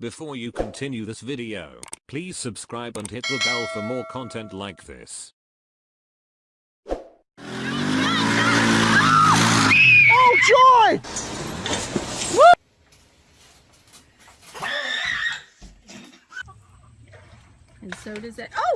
Before you continue this video, please subscribe and hit the bell for more content like this. Oh, joy! And so does it. Oh!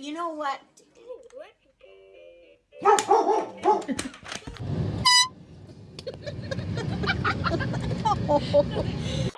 You know what? You're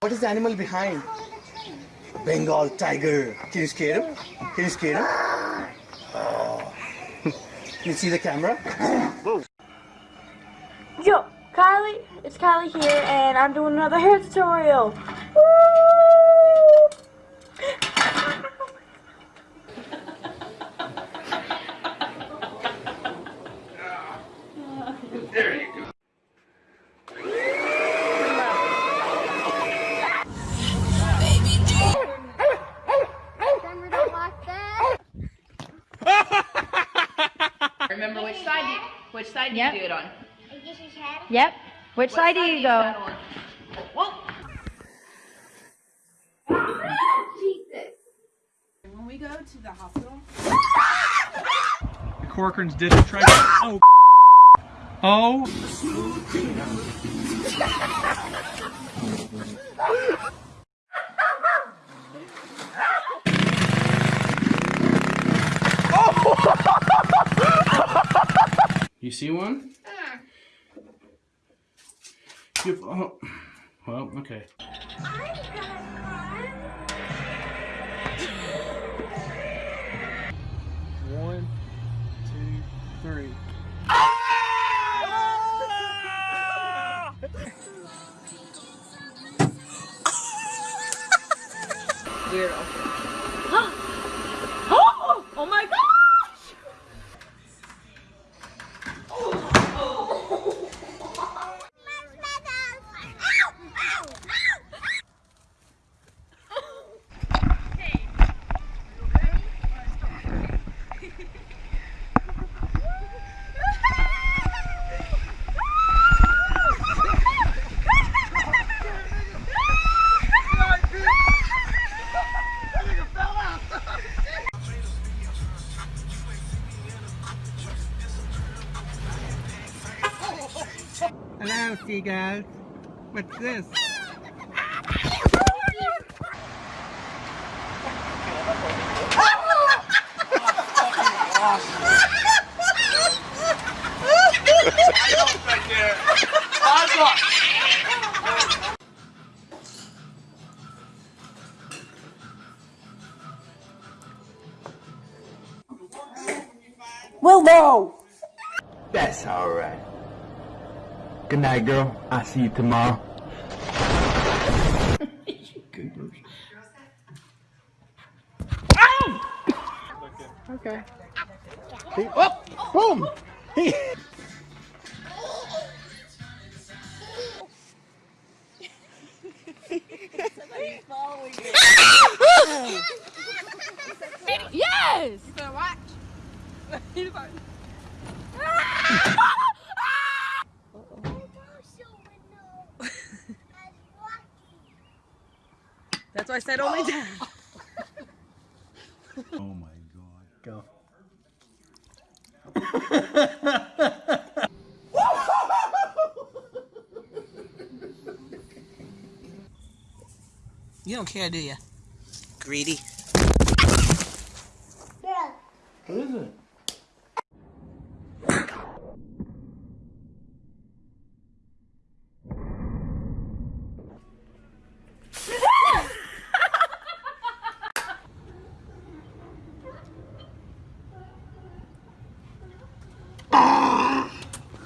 What is the animal behind? Bengal tiger. Can you scare him? Can you scare him? Oh. Can you see the camera? Yo, Kylie, it's Kylie here, and I'm doing another hair tutorial. Woo! Remember which side you, which side do Yep. you do it on? Yep. Which What side do you go? stand on? When we go to the hospital, Corcoran's did it. Try. Oh. Oh. See one? You, oh, well, okay. One, two, three. weirdo. Seagulls. What's this? Well, no! That's alright. Good night, girl. I see you tomorrow. you goobers. okay. okay. Oh! Boom! He That's why I said only dad. Oh my god. Go. You don't care, do you? Greedy. What is it?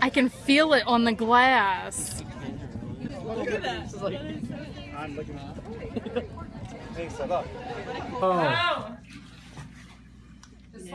I can feel it on the glass. I'm looking. Hey, set up. Oh. Should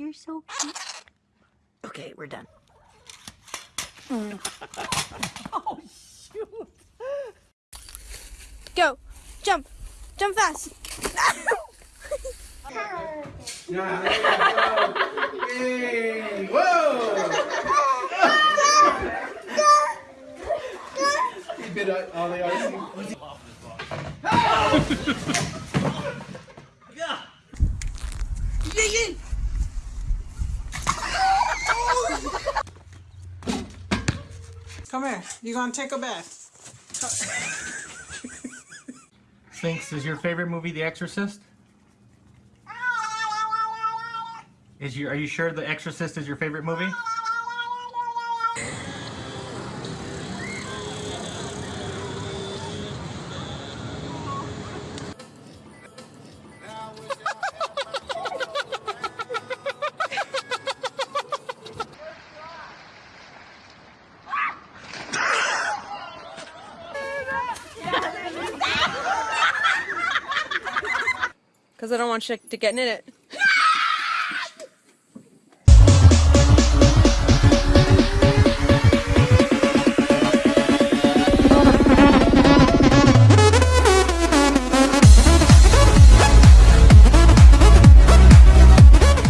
You're so cute. Okay, we're done. Oh, Go! Jump! Jump fast! Hey, whoa! he bit all the icing. Come here. You gonna take a bath? Sphinx, is your favorite movie The Exorcist? Is your are you sure The Exorcist is your favorite movie? Because I don't want shit to get in it.